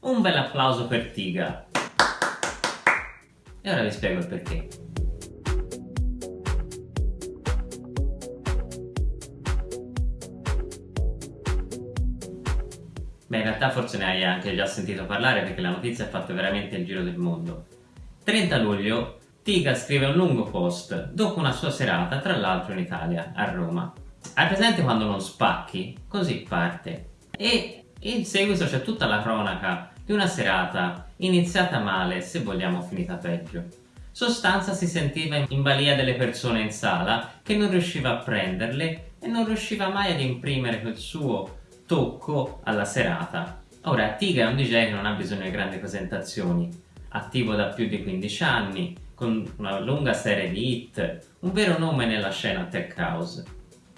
Un bel applauso per Tiga. E ora vi spiego il perché. Beh, in realtà forse ne hai anche già sentito parlare perché la notizia ha fatto veramente il giro del mondo. 30 luglio, Tiga scrive un lungo post dopo una sua serata, tra l'altro in Italia, a Roma. Hai presente quando non spacchi? Così parte. E in seguito c'è tutta la cronaca di una serata iniziata male, se vogliamo finita peggio. Sostanza si sentiva in balia delle persone in sala che non riusciva a prenderle e non riusciva mai ad imprimere quel suo tocco alla serata. Ora, Tiga è un DJ che non ha bisogno di grandi presentazioni, attivo da più di 15 anni, con una lunga serie di hit, un vero nome nella scena tech house.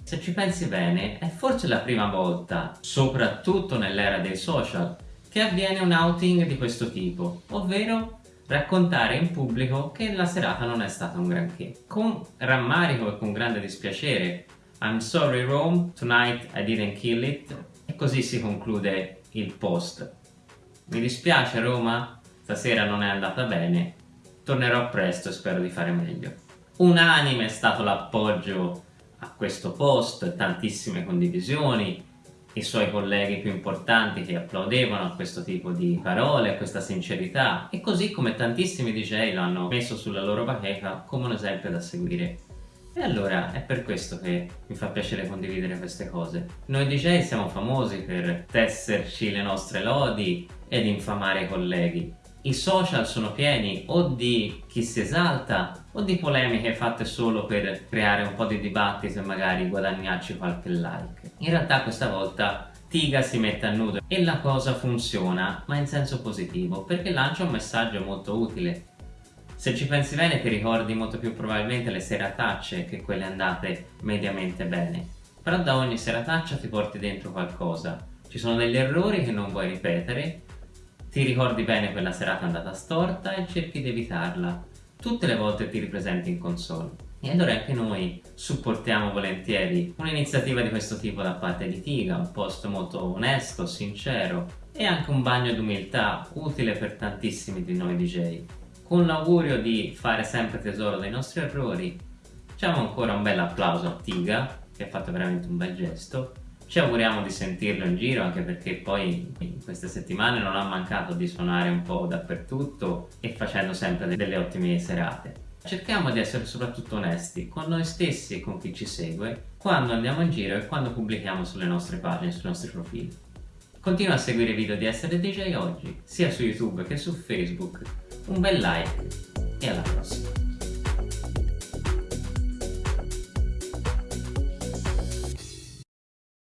Se ci pensi bene, è forse la prima volta, soprattutto nell'era dei social, che avviene un outing di questo tipo, ovvero raccontare in pubblico che la serata non è stata un granché. Con rammarico e con grande dispiacere, I'm sorry Rome, tonight I didn't kill it, e così si conclude il post. Mi dispiace Roma, stasera non è andata bene, tornerò presto e spero di fare meglio. Unanime è stato l'appoggio a questo post, tantissime condivisioni, i suoi colleghi più importanti che applaudevano a questo tipo di parole, a questa sincerità e così come tantissimi DJ lo hanno messo sulla loro bacheca come un esempio da seguire. E allora è per questo che mi fa piacere condividere queste cose. Noi DJ siamo famosi per tesserci le nostre lodi ed infamare i colleghi. I social sono pieni o di chi si esalta o di polemiche fatte solo per creare un po' di dibattito e magari guadagnarci qualche like. In realtà questa volta Tiga si mette a nudo e la cosa funziona, ma in senso positivo, perché lancia un messaggio molto utile se ci pensi bene ti ricordi molto più probabilmente le seratacce che quelle andate mediamente bene. Però da ogni serataccia ti porti dentro qualcosa. Ci sono degli errori che non vuoi ripetere, ti ricordi bene quella serata andata storta e cerchi di evitarla. Tutte le volte ti ripresenti in console. E allora anche noi supportiamo volentieri un'iniziativa di questo tipo da parte di Tiga, un post molto onesto, sincero e anche un bagno d'umiltà utile per tantissimi di noi DJ con l'augurio di fare sempre tesoro dei nostri errori facciamo ancora un bel applauso a Tiga che ha fatto veramente un bel gesto ci auguriamo di sentirlo in giro anche perché poi in queste settimane non ha mancato di suonare un po' dappertutto e facendo sempre delle ottime serate. Cerchiamo di essere soprattutto onesti con noi stessi e con chi ci segue quando andiamo in giro e quando pubblichiamo sulle nostre pagine, sui nostri profili. Continua a seguire i video di Essere DJ Oggi sia su YouTube che su Facebook. Un bel like e alla prossima!